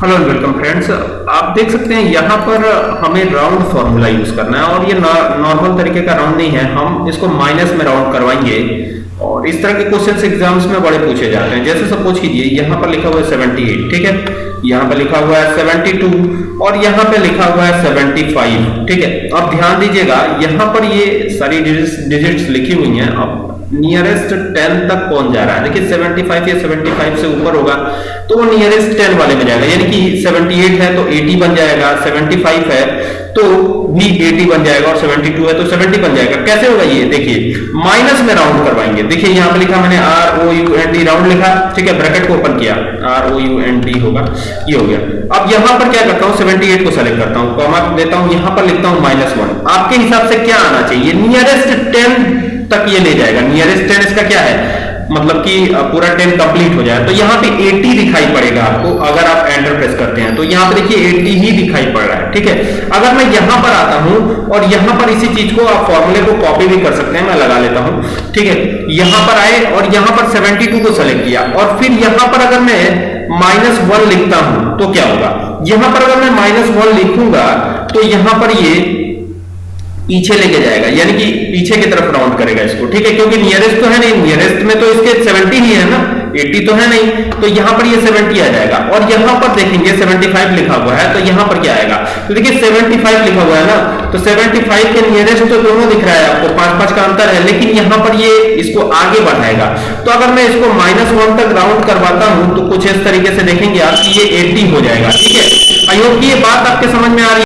Hello and welcome friends आप देख सकते हैं, यहाँ पर हमें राउंड फॉर्मूला यूज़ करना है और ये नॉर्मल तरीके का राउंड नहीं है। हम इसको माइनस में राउंड करवाएँगे। और इस तरह के क्वेश्चंस एग्ज़ाम्स में बड़े पूछे जाते हैं। जैसे सपोज़ कीजिए, यहाँ पर लिखा हुआ है 78 ठीक है? यहाँ पर लिखा हुआ है 72 और यहाँ पे लिखा हुआ है 75 ठीक है? अब ध्यान दीजिएगा, यहाँ पर ये सारी डिजिट्स लिखी हुई हैं। अब नियरेस्ट 10 तक पहुँच जा रहा है? देखिए 75 या 75 से ऊपर होगा तो वो नियरेस्ट 10 वाले में जाएगा। यानी कि 78 है तो 80 बन जाएगा 75 है तो भी 80 बन जाएगा और 72 है तो 70 बन जाएगा। कैसे होगा ये? देखिए माइनस में राउंड करवाएँगे। देखिए, यहाँ पे लिखा मैंने R O U N D round लिखा, ठीक है ब्रैकेट को ओपन किया। R O U N D होगा, ये हो गया। अब यहाँ पर क्या करता हूँ 78 को सेलेक्ट करता हूँ कॉमा देता हूँ, यहाँ पर लिखता हूँ माइनस वन आपके हिसाब से क्या आना चाहिए? नियरेस्ट टेन तक ये ले जाएगा। नियरेस्ट टेन इसका क्या है? मतलब कि पूरा टेन कंप्लीट हो जाए तो यहाँ पे 80 दिखाई पड़ेगा आपको, अगर आप एंटर प्रेस करते हैं। तो यहाँ पे देखिए 80 ही दिखाई पड़ रहा है, ठीक है? अगर मैं यहाँ पर आता हूँ, और यहाँ पर इसी चीज़ को आप फॉर्मूले को कॉपी भी कर सकते हैं, मैं लगा लेता हूँ, ठीक है? यहाँ पर आए, और यहाँ पर 72 को सेलेक्ट किया, और फिर यहाँ पर अगर मैं माइनस लिखता हूँ तो क्या होगा? यहाँ पर अगर मैं माइनस लिखूँगा तो यहाँ पर ये पीछे लेके जाएगा, यानी कि पीछे की तरफ़ राउंड करेगा इसको, ठीक है? क्योंकि नियरेस्ट तो है नहीं नियरेस्ट में तो इसके 70 ही है ना 80 तो है नहीं तो यहाँ पर ये 70 आ जाएगा। और यहाँ पर देखेंगे 75 लिखा हुआ है तो यहाँ पर क्या आएगा? तो देखिए 75 लिखा हुआ है ना तो 75 के नियरेस्ट तो दोनों दिख रहा है आपको पाँच पाँच का अंतर है, लेकिन यहाँ पर ये इसको आगे बढ़ाएगा। तो अगर मैं इसको माइनस वन तक राउंड करवाता हूँ तो कुछ इस तरीके से देखेंगे आप ये एट्टी हो जाएगा, ठीक है? आई होप ये बात आपके समझ में आ रही है?